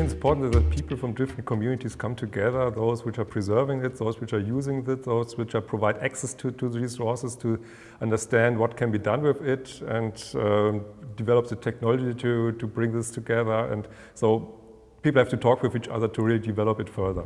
it's important that people from different communities come together, those which are preserving it, those which are using it, those which are provide access to, to these resources to understand what can be done with it and um, develop the technology to, to bring this together. And so people have to talk with each other to really develop it further.